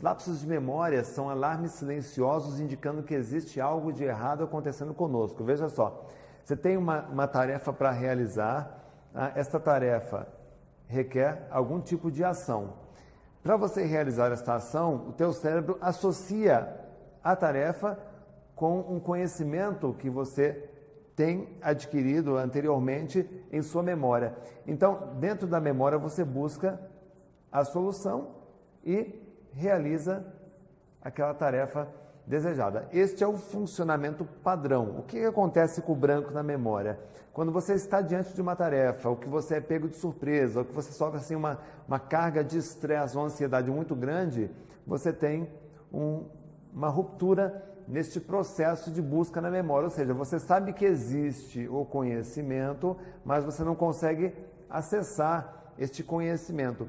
lapsos de memória são alarmes silenciosos indicando que existe algo de errado acontecendo conosco. Veja só, você tem uma, uma tarefa para realizar, ah, esta tarefa requer algum tipo de ação. Para você realizar esta ação, o teu cérebro associa a tarefa com um conhecimento que você tem adquirido anteriormente em sua memória. Então, dentro da memória, você busca a solução e realiza aquela tarefa desejada. Este é o funcionamento padrão. O que acontece com o branco na memória? Quando você está diante de uma tarefa, ou que você é pego de surpresa, ou que você sofre assim, uma, uma carga de estresse ou ansiedade muito grande, você tem um, uma ruptura neste processo de busca na memória. Ou seja, você sabe que existe o conhecimento, mas você não consegue acessar este conhecimento.